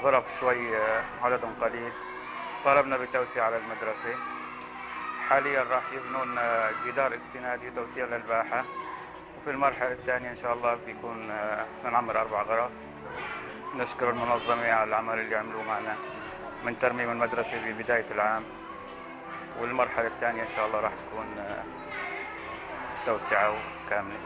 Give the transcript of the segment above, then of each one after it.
الغرف شوي آه، عددهم قليل. طالبنا بتوسيع على المدرسة. حاليا راح يبنون آه، جدار استنادي وتوسيع للباحة. وفي المرحلة الثانية إن شاء الله بيكون آه، نعمر أربع غرف. نشكر المنظمة على العمل اللي عملوه معنا من ترميم المدرسة ببداية العام. والمرحلة الثانية إن شاء الله راح تكون توسعة كاملة.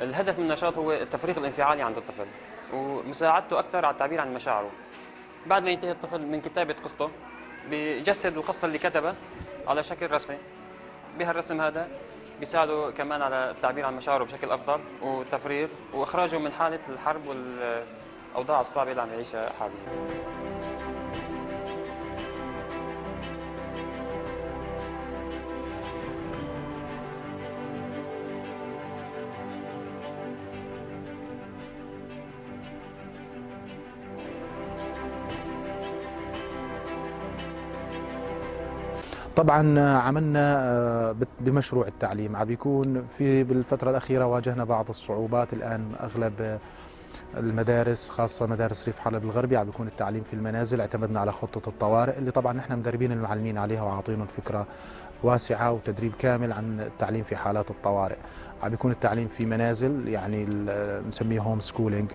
الهدف من النشاط هو التفريغ الانفعالي عند الطفل ومساعدته أكثر على التعبير عن مشاعره. بعد ما ينتهي الطفل من كتابة قصته بيجسد القصة اللي كتبها على شكل رسمي. بهالرسم هذا بيساعده كمان على التعبير عن مشاعره بشكل أفضل والتفريغ وإخراجه من حالة الحرب والأوضاع الصعبة اللي عم يعيشها حاليا. طبعا عملنا آه، بمشروع التعليم. عم بيكون في بالفترة الأخيرة واجهنا بعض الصعوبات. الآن أغلب آه، المدارس خاصة مدارس ريف حلب الغربي عم بيكون التعليم في المنازل. اعتمدنا على خطة الطوارئ اللي طبعا نحن مدربين المعلمين عليها وعاطينهم فكرة واسعة وتدريب كامل عن التعليم في حالات الطوارئ. عم بيكون التعليم في منازل يعني نسميه هوم سكولينج